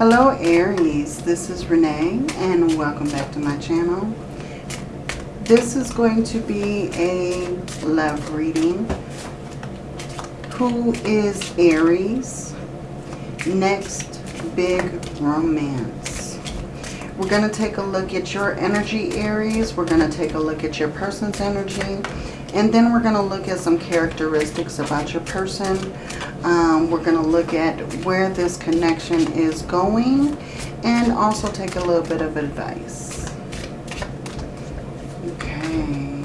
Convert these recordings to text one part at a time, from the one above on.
Hello Aries, this is Renee and welcome back to my channel. This is going to be a love reading. Who is Aries? Next big romance. We're going to take a look at your energy Aries. We're going to take a look at your person's energy. And then we're going to look at some characteristics about your person. Um, we're going to look at where this connection is going and also take a little bit of advice. Okay.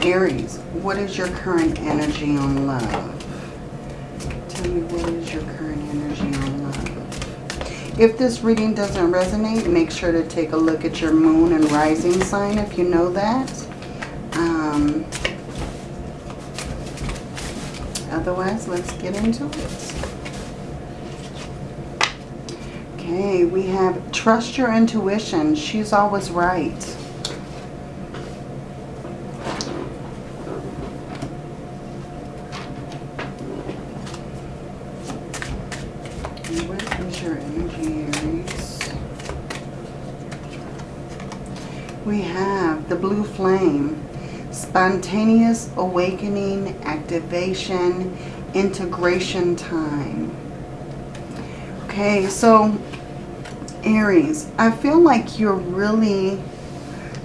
Aries, what is your current energy on love? Tell me what is your current energy on love? If this reading doesn't resonate, make sure to take a look at your moon and rising sign if you know that. Um, Otherwise, let's get into it. Okay, we have trust your intuition. She's always right. We have the blue flame spontaneous awakening, activation, integration time. Okay, so Aries, I feel like you're really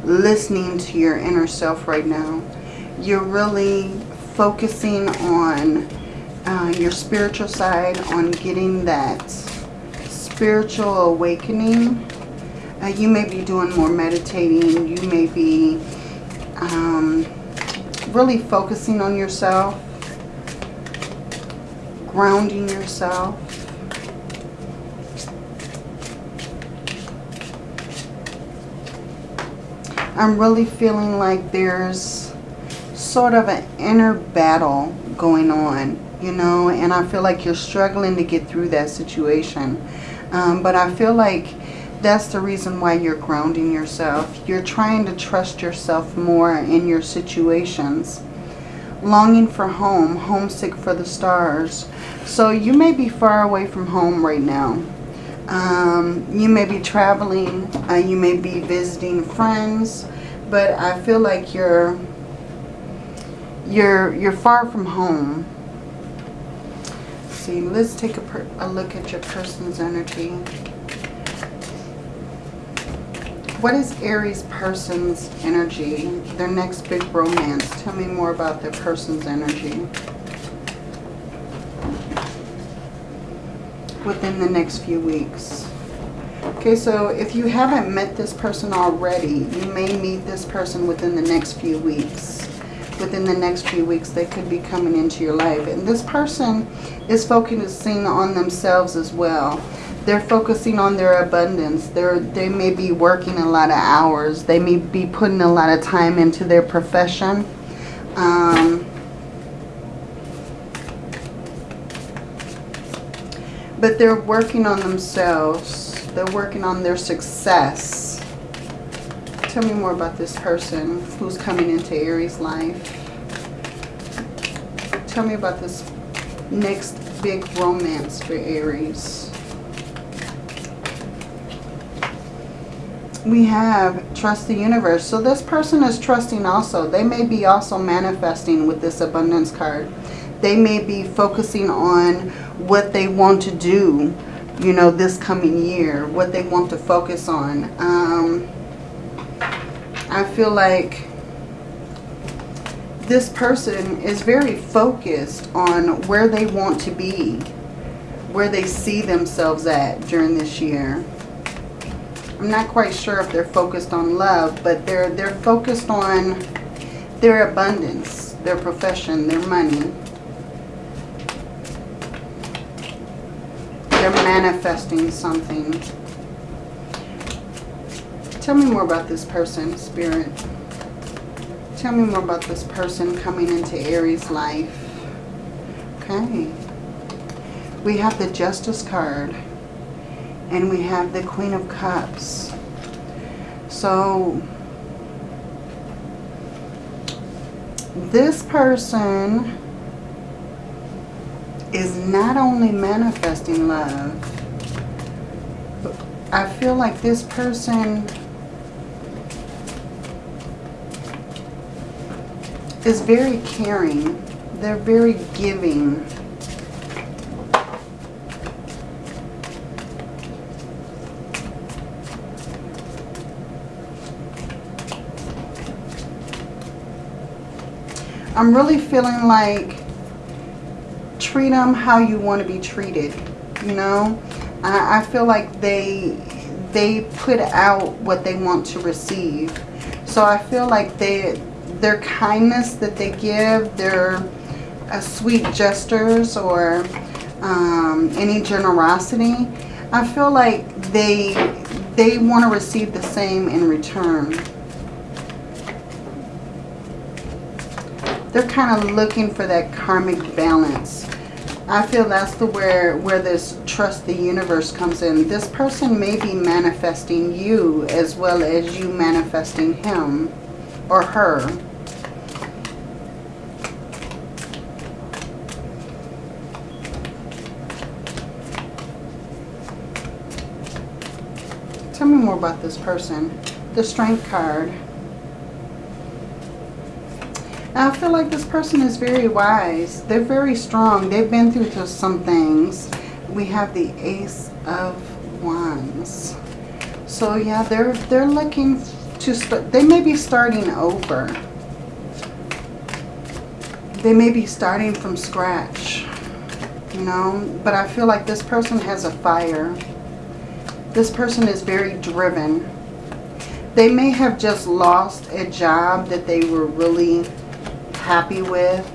listening to your inner self right now. You're really focusing on uh, your spiritual side, on getting that spiritual awakening. Uh, you may be doing more meditating. You may be um, really focusing on yourself, grounding yourself. I'm really feeling like there's sort of an inner battle going on, you know, and I feel like you're struggling to get through that situation. Um, but I feel like that's the reason why you're grounding yourself. You're trying to trust yourself more in your situations. Longing for home, homesick for the stars. So you may be far away from home right now. Um, you may be traveling, uh, you may be visiting friends, but I feel like you're you're you're far from home. Let's see, let's take a, a look at your person's energy. What is Aries person's energy? Their next big romance. Tell me more about their person's energy. Within the next few weeks. Okay, so if you haven't met this person already, you may meet this person within the next few weeks. Within the next few weeks, they could be coming into your life. And this person is focusing on themselves as well they're focusing on their abundance. They're, they may be working a lot of hours. They may be putting a lot of time into their profession. Um, but they're working on themselves. They're working on their success. Tell me more about this person who's coming into Aries' life. Tell me about this next big romance for Aries. We have trust the universe. So this person is trusting also. They may be also manifesting with this abundance card. They may be focusing on what they want to do, you know, this coming year. What they want to focus on. Um, I feel like this person is very focused on where they want to be. Where they see themselves at during this year. I'm not quite sure if they're focused on love, but they're they're focused on their abundance, their profession, their money. They're manifesting something. Tell me more about this person, Spirit. Tell me more about this person coming into Aries' life. Okay. We have the Justice card. And we have the Queen of Cups. So, this person is not only manifesting love, I feel like this person is very caring. They're very giving. I'm really feeling like treat them how you want to be treated, you know. I, I feel like they they put out what they want to receive. So I feel like they their kindness that they give, their uh, sweet gestures or um, any generosity, I feel like they they want to receive the same in return. They're kind of looking for that karmic balance. I feel that's the where where this trust the universe comes in. This person may be manifesting you as well as you manifesting him or her. Tell me more about this person. The Strength card. I feel like this person is very wise. They're very strong. They've been through some things. We have the Ace of Wands. So yeah, they're they're looking to start. They may be starting over. They may be starting from scratch. You know, but I feel like this person has a fire. This person is very driven. They may have just lost a job that they were really happy with.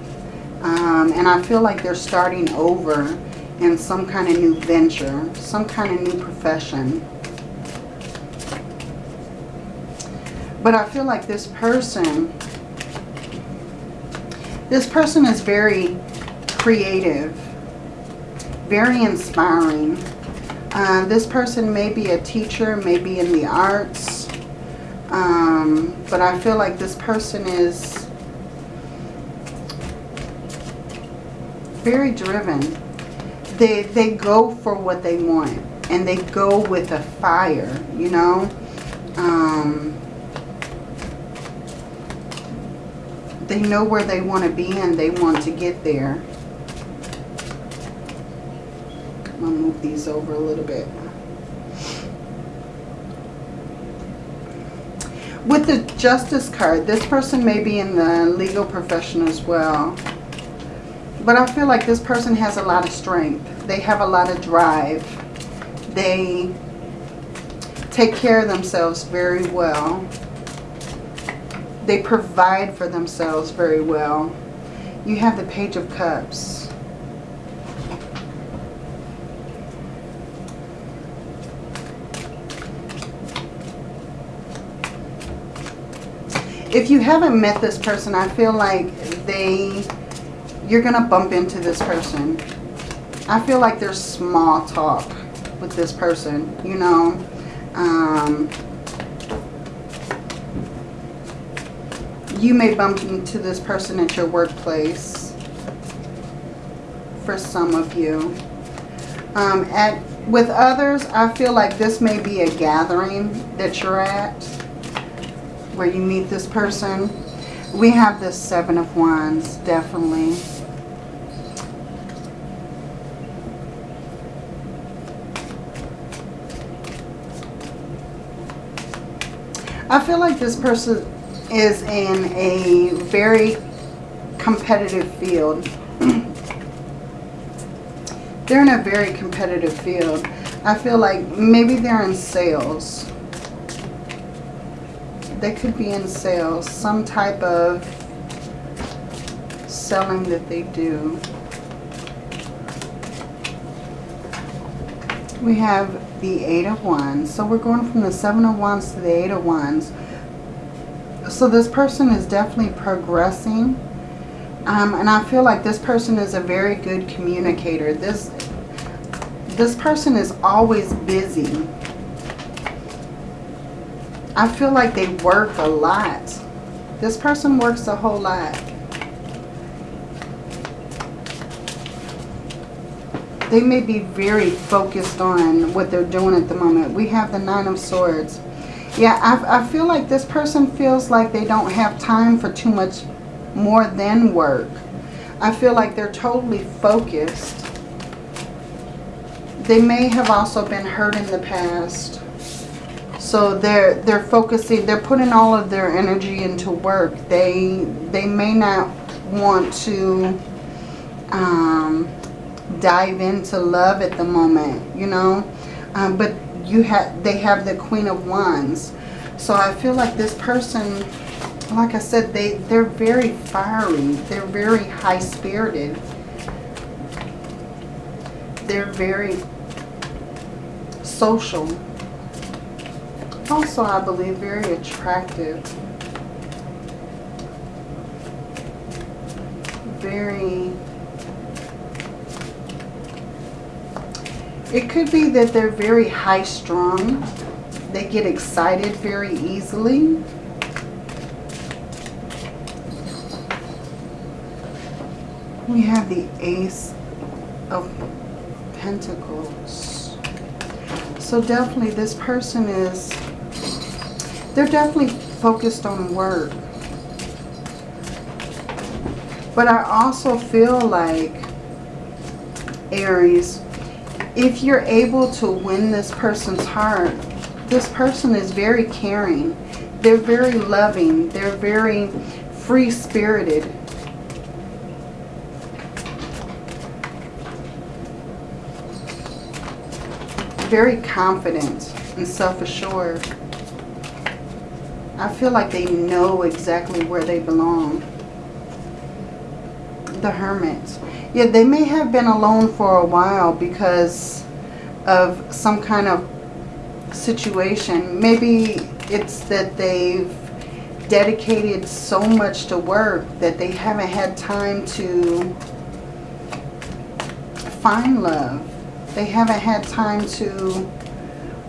Um, and I feel like they're starting over in some kind of new venture, some kind of new profession. But I feel like this person, this person is very creative, very inspiring. Uh, this person may be a teacher, maybe in the arts. Um, but I feel like this person is very driven. They, they go for what they want. And they go with a fire, you know. Um, they know where they want to be and they want to get there. I'm going to move these over a little bit. With the Justice card, this person may be in the legal profession as well. But I feel like this person has a lot of strength. They have a lot of drive. They take care of themselves very well. They provide for themselves very well. You have the Page of Cups. If you haven't met this person, I feel like they you're going to bump into this person. I feel like there's small talk with this person, you know. Um, you may bump into this person at your workplace for some of you. Um, at With others, I feel like this may be a gathering that you're at where you meet this person. We have this Seven of Wands, definitely. I feel like this person is in a very competitive field. they're in a very competitive field. I feel like maybe they're in sales. They could be in sales. Some type of selling that they do. We have the Eight of Wands. So we're going from the Seven of Wands to the Eight of Wands. So this person is definitely progressing. Um, and I feel like this person is a very good communicator. This, this person is always busy. I feel like they work a lot. This person works a whole lot. They may be very focused on what they're doing at the moment. We have the Nine of Swords. Yeah, I, I feel like this person feels like they don't have time for too much more than work. I feel like they're totally focused. They may have also been hurt in the past. So they're they're focusing, they're putting all of their energy into work. They they may not want to um, dive into love at the moment, you know. Um, but you have they have the Queen of Wands. So I feel like this person, like I said, they, they're very fiery. They're very high-spirited. They're very social. Also, I believe, very attractive. Very... It could be that they're very high-strung. They get excited very easily. We have the Ace of Pentacles. So definitely this person is, they're definitely focused on work. But I also feel like, Aries, if you're able to win this person's heart, this person is very caring. They're very loving. They're very free-spirited. very confident and self-assured. I feel like they know exactly where they belong. The Hermit. Yeah, they may have been alone for a while because of some kind of situation. Maybe it's that they've dedicated so much to work that they haven't had time to find love they haven't had time to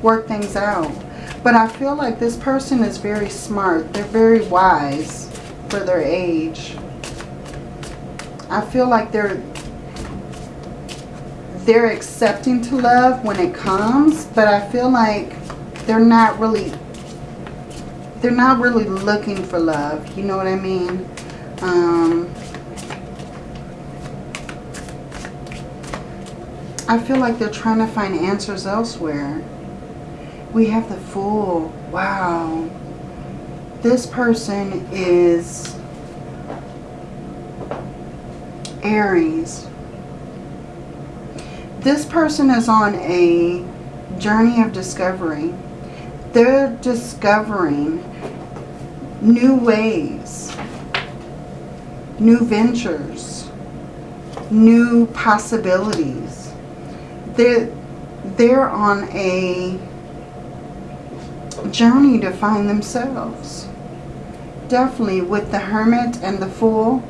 work things out. But I feel like this person is very smart. They're very wise for their age. I feel like they're they're accepting to love when it comes, but I feel like they're not really they're not really looking for love. You know what I mean? Um, I feel like they're trying to find answers elsewhere. We have the Fool. Wow. This person is Aries. This person is on a journey of discovery. They're discovering new ways, new ventures, new possibilities they're, they're on a journey to find themselves. Definitely with the Hermit and the Fool,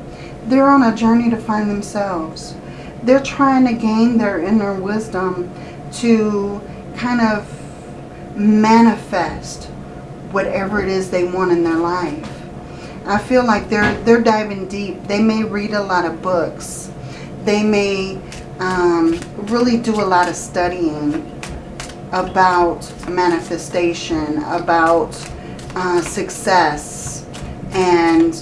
they're on a journey to find themselves. They're trying to gain their inner wisdom to kind of manifest whatever it is they want in their life. I feel like they're they're diving deep. They may read a lot of books. They may um, really do a lot of studying about manifestation, about uh, success, and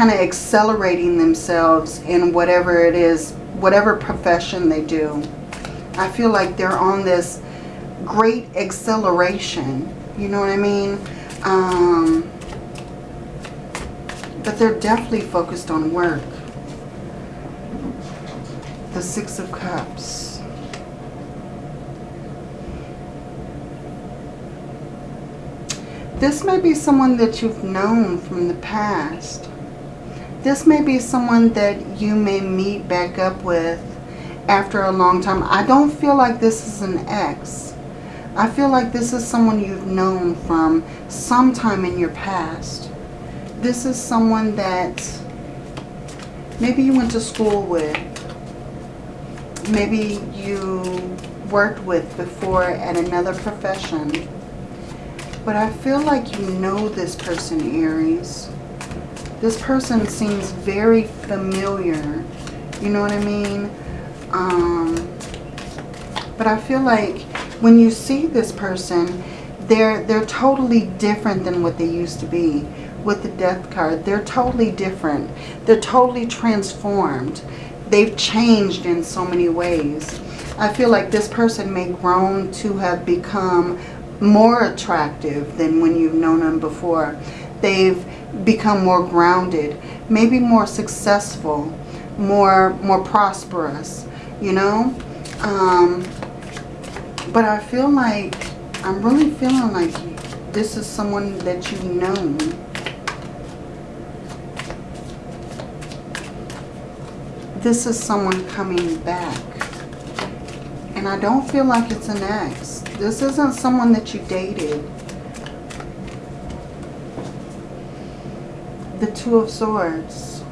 kind of accelerating themselves in whatever it is, whatever profession they do. I feel like they're on this great acceleration. You know what I mean? Um, but they're definitely focused on work. The Six of Cups. This may be someone that you've known from the past. This may be someone that you may meet back up with after a long time. I don't feel like this is an ex. I feel like this is someone you've known from sometime in your past this is someone that maybe you went to school with. Maybe you worked with before at another profession. But I feel like you know this person, Aries. This person seems very familiar. You know what I mean? Um, but I feel like when you see this person, they're, they're totally different than what they used to be with the death card. They're totally different. They're totally transformed. They've changed in so many ways. I feel like this person may grown to have become more attractive than when you've known them before. They've become more grounded, maybe more successful, more more prosperous, you know? Um, but I feel like, I'm really feeling like this is someone that you've known. This is someone coming back. And I don't feel like it's an ex. This isn't someone that you dated. The Two of Swords.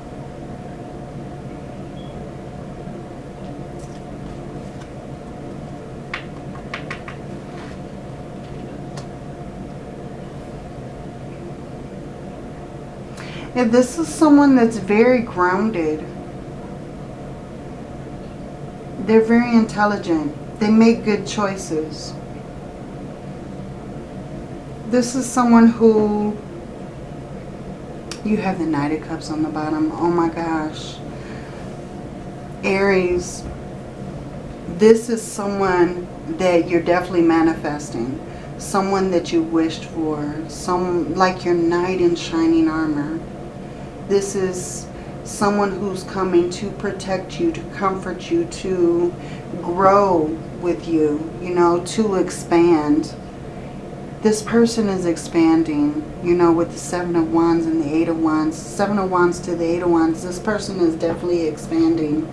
If this is someone that's very grounded, they're very intelligent. They make good choices. This is someone who you have the Knight of Cups on the bottom. Oh my gosh. Aries, this is someone that you're definitely manifesting. Someone that you wished for. Some like your knight in shining armor. This is someone who's coming to protect you, to comfort you, to grow with you, you know, to expand. This person is expanding, you know, with the Seven of Wands and the Eight of Wands. Seven of Wands to the Eight of Wands. This person is definitely expanding.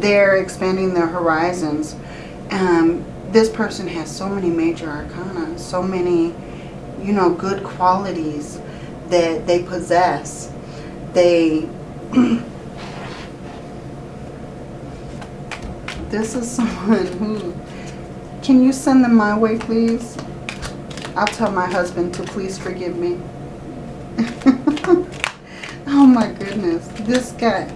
They're expanding their horizons. Um, this person has so many major arcana, so many, you know, good qualities that they possess. They this is someone who... Can you send them my way, please? I'll tell my husband to please forgive me. oh my goodness. This guy,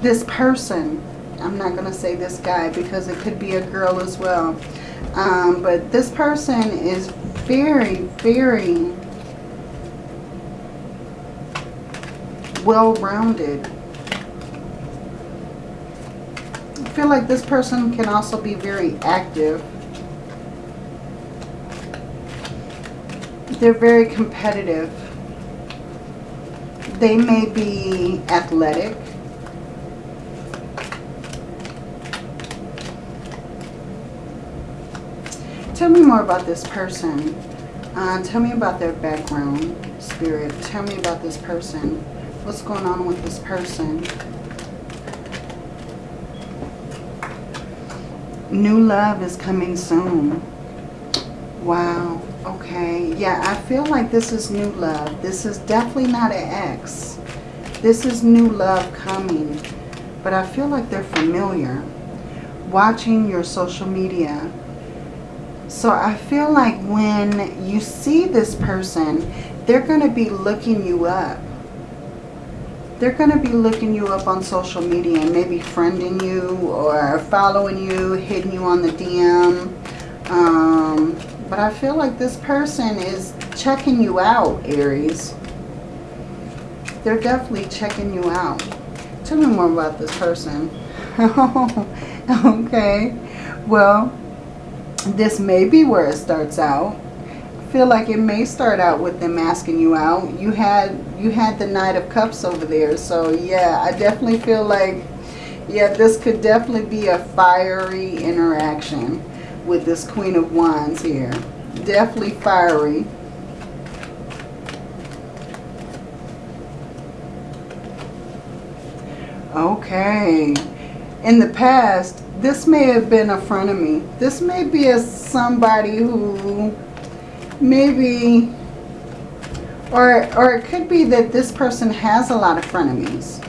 this person, I'm not going to say this guy because it could be a girl as well. Um, but this person is very, very well-rounded. I feel like this person can also be very active. They're very competitive. They may be athletic. Tell me more about this person. Uh, tell me about their background, spirit. Tell me about this person. What's going on with this person? New love is coming soon. Wow. Okay. Yeah, I feel like this is new love. This is definitely not an ex. This is new love coming. But I feel like they're familiar. Watching your social media. So I feel like when you see this person, they're going to be looking you up they're going to be looking you up on social media and maybe friending you or following you, hitting you on the DM. Um, but I feel like this person is checking you out, Aries. They're definitely checking you out. Tell me more about this person. okay. Well, this may be where it starts out I feel like it may start out with them asking you out. You had you had the Knight of Cups over there. So yeah, I definitely feel like, yeah, this could definitely be a fiery interaction with this Queen of Wands here. Definitely fiery. Okay. In the past, this may have been a frenemy. This may be a somebody who maybe, or, or it could be that this person has a lot of frenemies.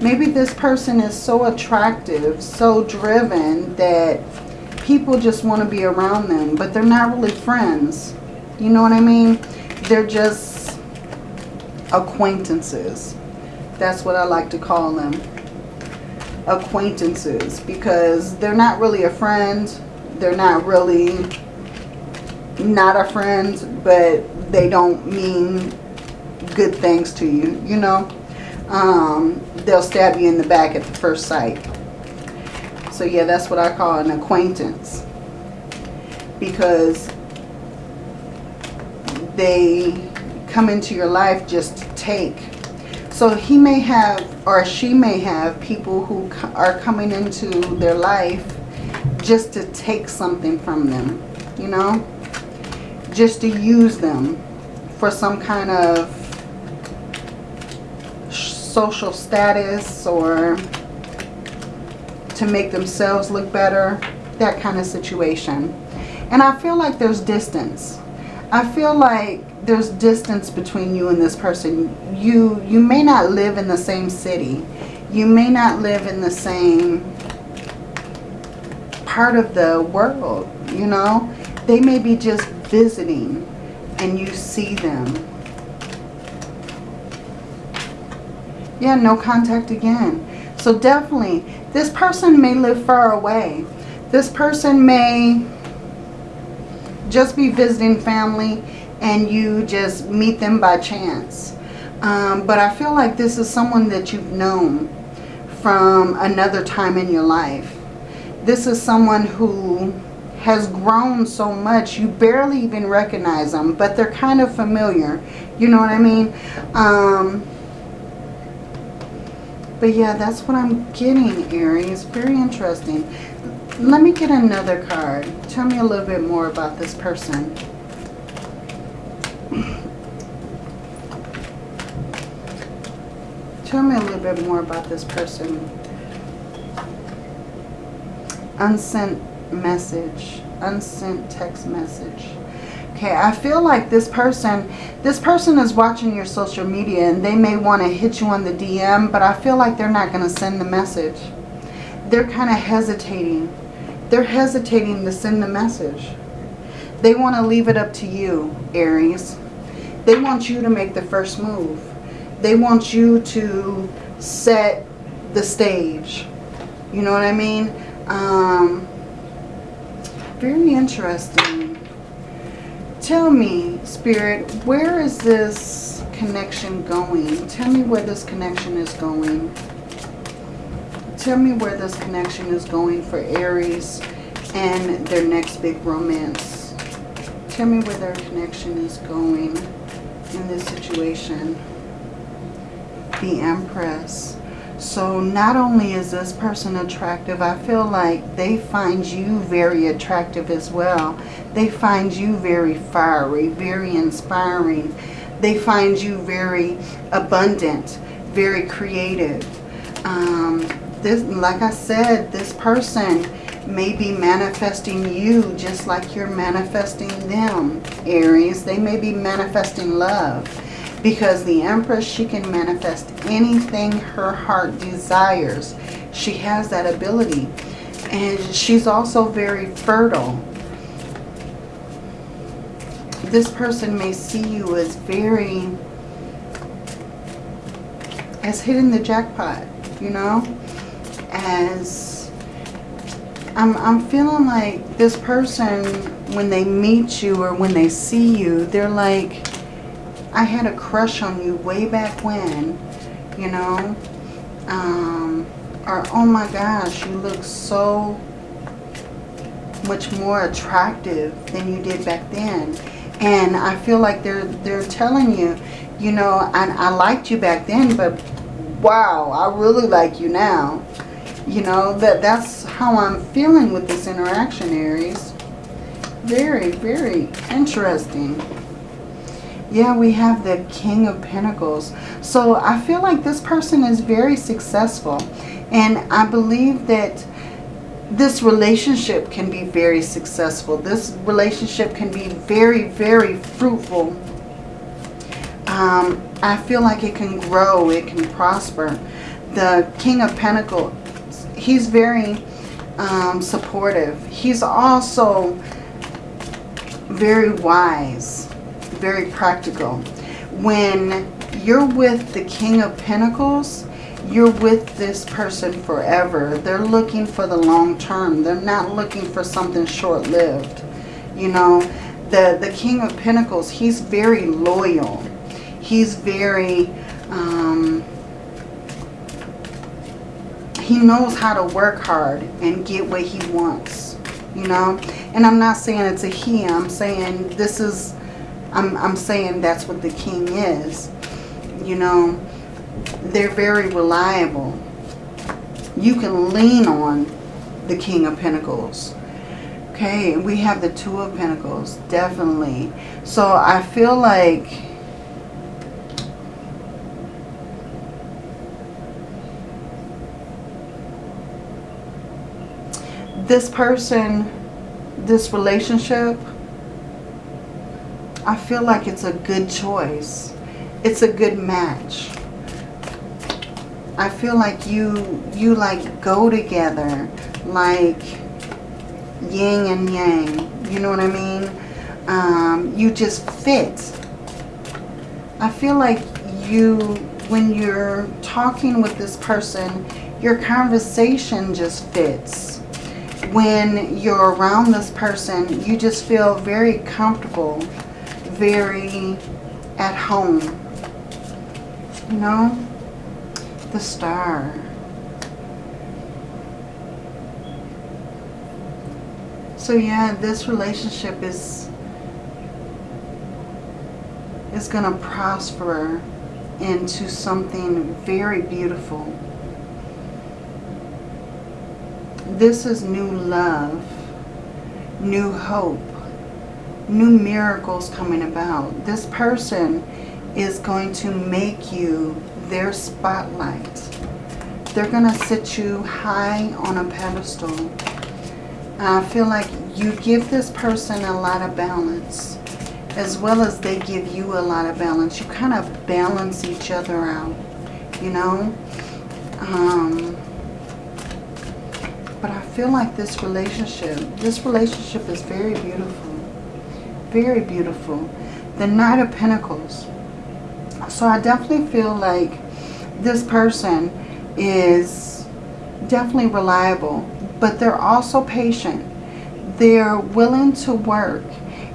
Maybe this person is so attractive, so driven that people just want to be around them, but they're not really friends. You know what I mean? They're just acquaintances. That's what I like to call them. Acquaintances. Because they're not really a friend. They're not really not a friend. But they don't mean good things to you. You know. Um, they'll stab you in the back at the first sight. So yeah, that's what I call an acquaintance. Because they come into your life just to take. So he may have, or she may have, people who are coming into their life just to take something from them, you know? Just to use them for some kind of social status or to make themselves look better, that kind of situation. And I feel like there's distance. I feel like there's distance between you and this person. You, you may not live in the same city. You may not live in the same part of the world, you know. They may be just visiting and you see them. Yeah, no contact again. So definitely, this person may live far away. This person may just be visiting family and you just meet them by chance. Um, but I feel like this is someone that you've known from another time in your life. This is someone who has grown so much you barely even recognize them, but they're kind of familiar. You know what I mean? Um, but yeah, that's what I'm getting, Aries. Very interesting. Let me get another card. Tell me a little bit more about this person. Tell me a little bit more about this person. Unsent message. Unsent text message. Okay, I feel like this person, this person is watching your social media and they may want to hit you on the DM, but I feel like they're not going to send the message. They're kind of hesitating. They're hesitating to send the message. They want to leave it up to you, Aries. They want you to make the first move. They want you to set the stage. You know what I mean? Um, very interesting. Tell me, Spirit, where is this connection going? Tell me where this connection is going. Tell me where this connection is going for Aries and their next big romance. Tell me where their connection is going in this situation. The Empress. So not only is this person attractive, I feel like they find you very attractive as well. They find you very fiery, very inspiring. They find you very abundant, very creative. Um, this, like I said, this person may be manifesting you just like you're manifesting them, Aries. They may be manifesting love because the Empress, she can manifest anything her heart desires. She has that ability. And she's also very fertile. This person may see you as very, as hitting the jackpot, you know, as, I'm, I'm feeling like this person, when they meet you or when they see you, they're like, I had a crush on you way back when, you know. Um, or, oh my gosh, you look so much more attractive than you did back then. And I feel like they're they're telling you, you know, I, I liked you back then, but wow, I really like you now. You know, that that's how I'm feeling with this interaction, Aries. Very, very interesting. Yeah, we have the King of Pentacles. So I feel like this person is very successful. And I believe that this relationship can be very successful. This relationship can be very, very fruitful. Um, I feel like it can grow. It can prosper. The King of Pentacles, he's very um, supportive. He's also very wise very practical. When you're with the King of Pentacles, you're with this person forever. They're looking for the long term. They're not looking for something short-lived. You know, the, the King of Pentacles, he's very loyal. He's very... Um, he knows how to work hard and get what he wants, you know. And I'm not saying it's a he. I'm saying this is, I'm, I'm saying that's what the king is. You know, they're very reliable. You can lean on the King of Pentacles. Okay, we have the Two of Pentacles, definitely. So I feel like this person, this relationship, I feel like it's a good choice. It's a good match. I feel like you, you like go together, like yin and yang. You know what I mean? Um, you just fit. I feel like you, when you're talking with this person, your conversation just fits when you're around this person, you just feel very comfortable, very at home. You know? The star. So yeah, this relationship is is going to prosper into something very beautiful. This is new love, new hope, new miracles coming about. This person is going to make you their spotlight. They're going to sit you high on a pedestal. I feel like you give this person a lot of balance as well as they give you a lot of balance. You kind of balance each other out, you know. Um, but I feel like this relationship, this relationship is very beautiful. Very beautiful. The Knight of Pentacles. So I definitely feel like this person is definitely reliable. But they're also patient. They're willing to work.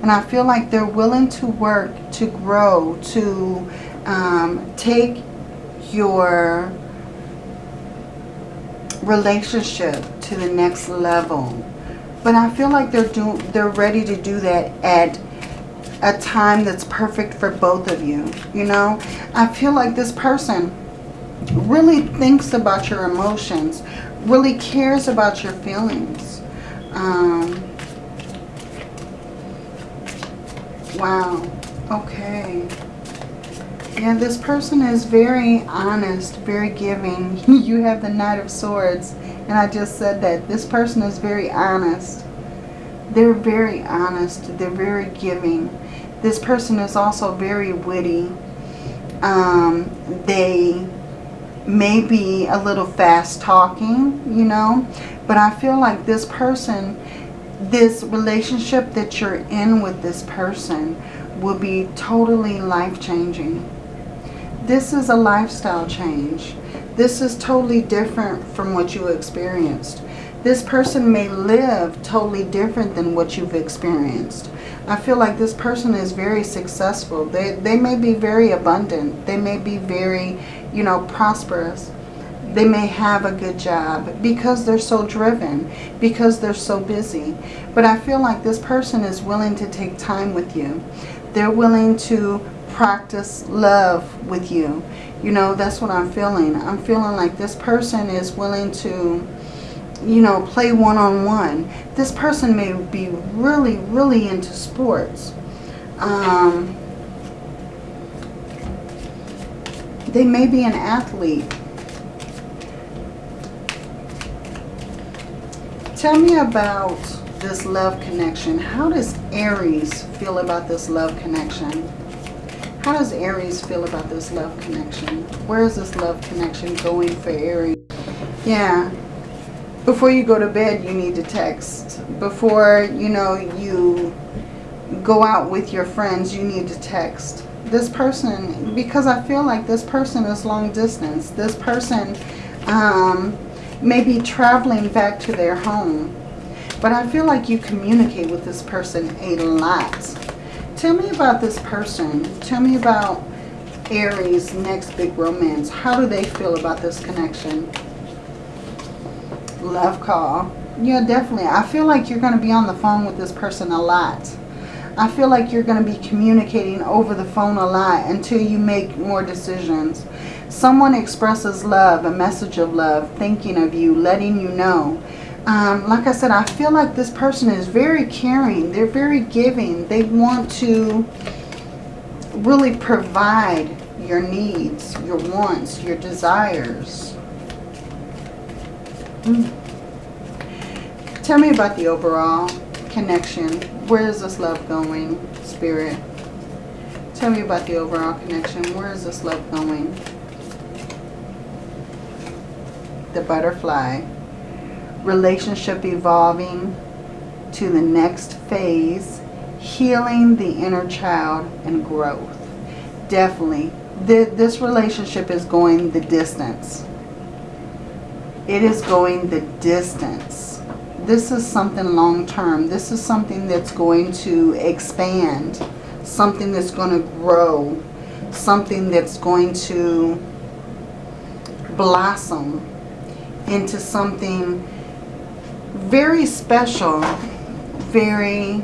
And I feel like they're willing to work, to grow, to um, take your relationship to the next level. But I feel like they're do they're ready to do that at a time that's perfect for both of you. You know, I feel like this person really thinks about your emotions, really cares about your feelings. Um, wow. Okay. Yeah, this person is very honest, very giving. you have the Knight of Swords. And I just said that. This person is very honest. They're very honest. They're very giving. This person is also very witty. Um, they may be a little fast talking, you know. But I feel like this person, this relationship that you're in with this person will be totally life-changing. This is a lifestyle change. This is totally different from what you experienced. This person may live totally different than what you've experienced. I feel like this person is very successful. They, they may be very abundant. They may be very, you know, prosperous. They may have a good job because they're so driven, because they're so busy. But I feel like this person is willing to take time with you. They're willing to practice love with you. You know, that's what I'm feeling. I'm feeling like this person is willing to, you know, play one-on-one. -on -one. This person may be really, really into sports. Um, they may be an athlete. Tell me about this love connection. How does Aries feel about this love connection? How does Aries feel about this love connection? Where is this love connection going for Aries? Yeah. Before you go to bed, you need to text. Before, you know, you go out with your friends, you need to text. this person, because I feel like this person is long distance. This person um, may be traveling back to their home. But I feel like you communicate with this person a lot. Tell me about this person. Tell me about Aries' next big romance. How do they feel about this connection? Love call. Yeah, definitely. I feel like you're going to be on the phone with this person a lot. I feel like you're going to be communicating over the phone a lot until you make more decisions. Someone expresses love, a message of love, thinking of you, letting you know. Um, like I said, I feel like this person is very caring. They're very giving. They want to really provide your needs, your wants, your desires. Tell me about the overall connection. Where is this love going, Spirit? Tell me about the overall connection. Where is this love going? The butterfly. Relationship evolving to the next phase. Healing the inner child and growth. Definitely. This relationship is going the distance. It is going the distance this is something long term. This is something that's going to expand. Something that's going to grow. Something that's going to blossom into something very special. Very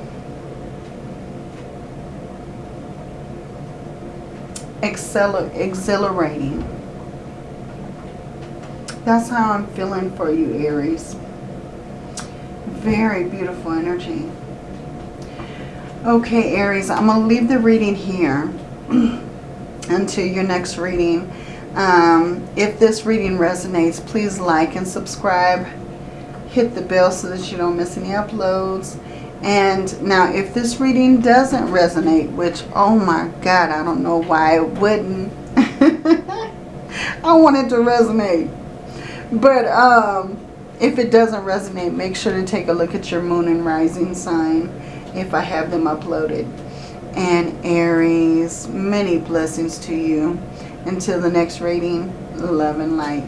exhilarating. That's how I'm feeling for you, Aries. Very beautiful energy. Okay, Aries, I'm going to leave the reading here until your next reading. Um, if this reading resonates, please like and subscribe. Hit the bell so that you don't miss any uploads. And now if this reading doesn't resonate, which, oh my God, I don't know why it wouldn't. I want it to resonate. But um, if it doesn't resonate, make sure to take a look at your moon and rising sign if I have them uploaded. And Aries, many blessings to you. Until the next reading, love and light.